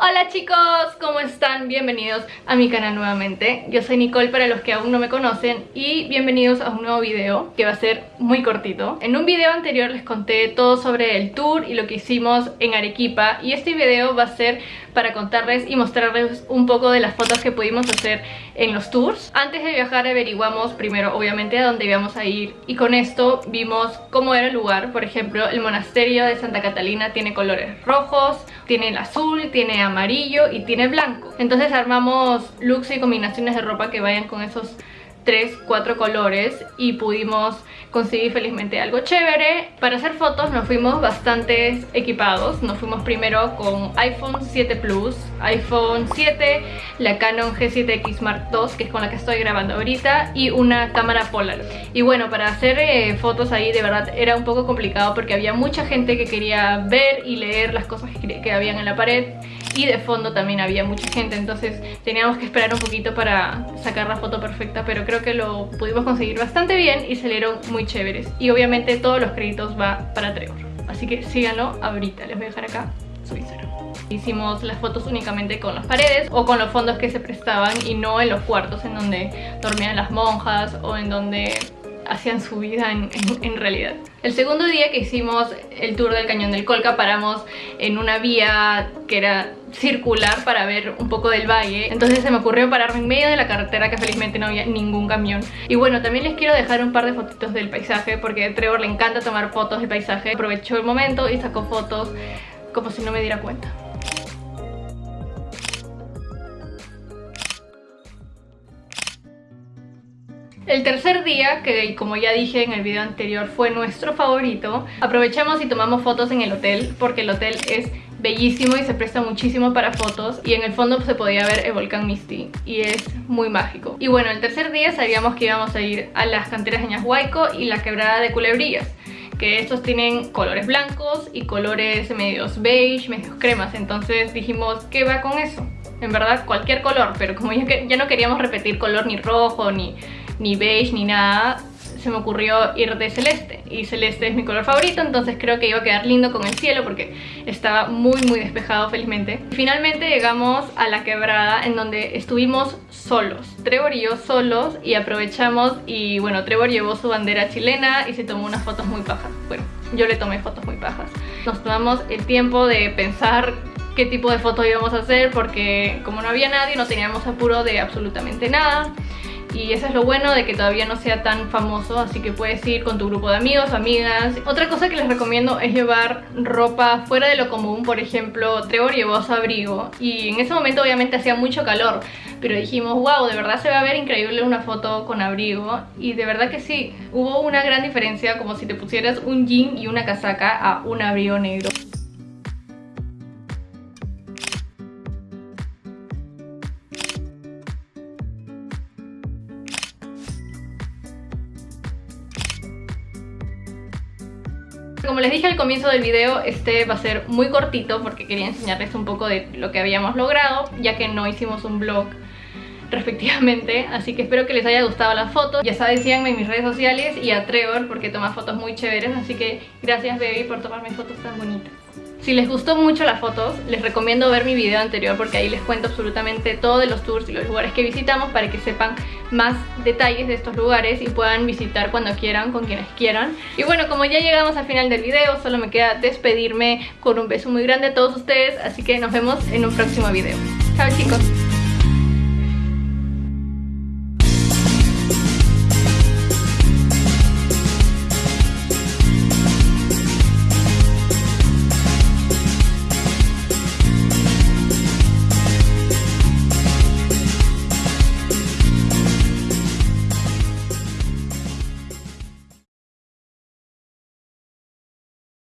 Hola chicos, ¿cómo están? Bienvenidos a mi canal nuevamente. Yo soy Nicole para los que aún no me conocen Y bienvenidos a un nuevo video que va a ser muy cortito. En un video anterior les conté todo sobre el tour y lo que hicimos en Arequipa Y este video va a ser para contarles y mostrarles un poco de las fotos que pudimos hacer en los tours. Antes de viajar averiguamos primero obviamente a dónde íbamos a ir Y con esto vimos cómo era el lugar. Por ejemplo, el monasterio de Santa Catalina tiene colores rojos Tiene el azul, tiene amarillo y tiene blanco. Entonces armamos looks y combinaciones de ropa que vayan con esos tres, cuatro colores y pudimos conseguir felizmente algo chévere. Para hacer fotos nos fuimos bastante equipados. Nos fuimos primero con iPhone 7 Plus, iPhone 7, la Canon G7X Mark II, que es con la que estoy grabando ahorita, y una cámara Polar. Y bueno, para hacer eh, fotos ahí de verdad era un poco complicado porque había mucha gente que quería ver y leer las cosas que, que habían en la pared y de fondo también había mucha gente entonces teníamos que esperar un poquito para sacar la foto perfecta pero creo que lo pudimos conseguir bastante bien y salieron muy chéveres. Y obviamente todos los créditos va para Trevor. Así que síganlo ahorita, les voy a dejar acá su Instagram. Hicimos las fotos únicamente con las paredes o con los fondos que se prestaban y no en los cuartos en donde dormían las monjas o en donde hacían su vida en, realidad. El segundo día que hicimos el tour del Cañón del Colca paramos en una vía que era circular para ver un poco del valle. Entonces se me ocurrió pararme en medio de la carretera que felizmente no había ningún camión. Y bueno también les quiero dejar un par de fotitos del paisaje porque a Trevor le encanta tomar fotos de paisaje. Aprovechó el momento y sacó fotos como si no me diera cuenta El tercer día, que como ya dije en el video anterior fue nuestro favorito, aprovechamos y tomamos fotos en el hotel porque el hotel es bellísimo y se presta muchísimo para fotos y en el fondo se podía ver el volcán Misty y es muy mágico. Y bueno, el tercer día sabíamos que íbamos a ir a las canteras de Ñashuayco y la quebrada de Culebrillas que estos tienen colores blancos y colores medios beige, medios cremas, entonces dijimos, ¿qué va con eso? En verdad cualquier color, pero como ya no queríamos repetir color ni rojo ni ni beige ni nada se me ocurrió ir de celeste. Y celeste es mi color favorito entonces creo que iba a quedar lindo con el cielo porque estaba muy muy despejado felizmente. Finalmente llegamos a la quebrada en donde estuvimos solos. Trevor y yo solos y aprovechamos y bueno Trevor llevó su bandera chilena y se tomó unas fotos muy pajas. Bueno yo le tomé fotos muy pajas. Nos tomamos el tiempo de pensar qué tipo de fotos íbamos a hacer porque como no había nadie no teníamos apuro de absolutamente nada y eso es lo bueno de que todavía no sea tan famoso así que puedes ir con tu grupo de amigos, amigas. Otra cosa que les recomiendo es llevar ropa fuera de lo común por ejemplo Trevor llevó su abrigo. Y en ese momento obviamente hacía mucho calor pero dijimos wow de verdad se va a ver increíble una foto con abrigo y de verdad que sí hubo una gran diferencia como si te pusieras un jean y una casaca a un abrigo negro Como les dije al comienzo del video, este va a ser muy cortito porque quería enseñarles un poco de lo que habíamos logrado, ya que no hicimos un vlog respectivamente. Así que espero que les haya gustado la foto. Ya saben síganme en mis redes sociales y a Trevor porque toma fotos muy chéveres. Así que gracias baby por tomarme fotos tan bonitas si les gustó mucho las fotos, les recomiendo ver mi video anterior porque ahí les cuento absolutamente todo de los tours y los lugares que visitamos para que sepan más detalles de estos lugares y puedan visitar cuando quieran, con quienes quieran. Y bueno, como ya llegamos al final del video, solo me queda despedirme con un beso muy grande a todos ustedes, así que nos vemos en un próximo video. Chao chicos.